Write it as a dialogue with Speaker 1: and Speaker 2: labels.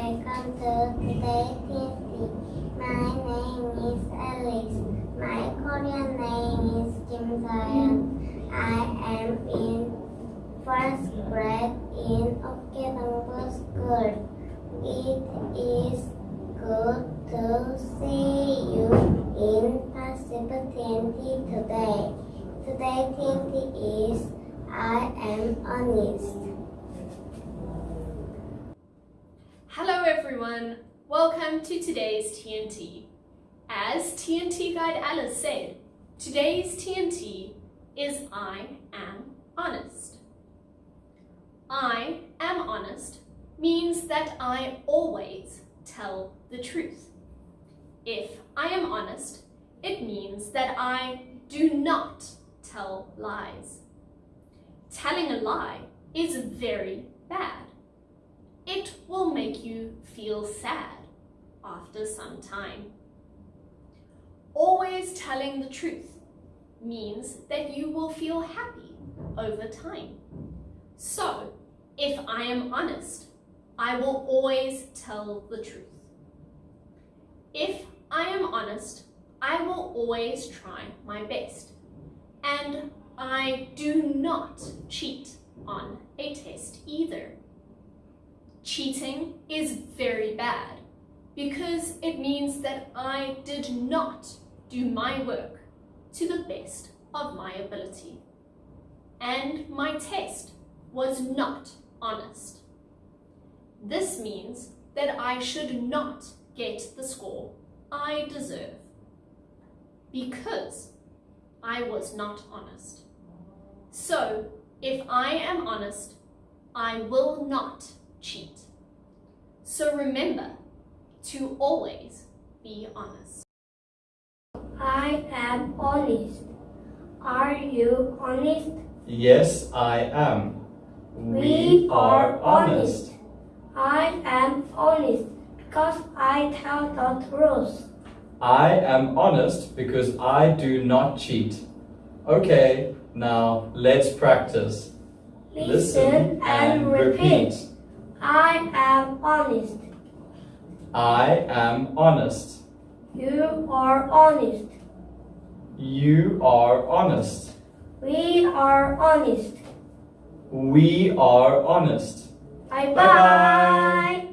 Speaker 1: Welcome to today's TNT. My name is Alice. My Korean name is Kim Sayan. I am in first grade in Okinawa School. It is good to see you in Pacific TNT today. Today TNT is I am honest.
Speaker 2: Everyone, welcome to today's TNT. As TNT Guide Alice said, today's TNT is I am honest. I am honest means that I always tell the truth. If I am honest, it means that I do not tell lies. Telling a lie is very bad it will make you feel sad after some time. Always telling the truth means that you will feel happy over time. So, if I am honest, I will always tell the truth. If I am honest, I will always try my best. And I do not cheat on a test either. Cheating is very bad because it means that I did not do my work to the best of my ability. And my test was not honest. This means that I should not get the score I deserve because I was not honest. So, if I am honest, I will not cheat. So remember to always be honest.
Speaker 1: I am honest. Are you honest?
Speaker 3: Yes, I am.
Speaker 1: We are honest. I am honest because I tell the truth.
Speaker 3: I am honest because I do not cheat. Okay, now let's practice.
Speaker 1: Listen and repeat. I am honest.
Speaker 3: I am honest.
Speaker 1: You are honest.
Speaker 3: You are honest.
Speaker 1: We are honest.
Speaker 3: We are honest.
Speaker 1: Bye
Speaker 3: Bye-bye.
Speaker 1: bye.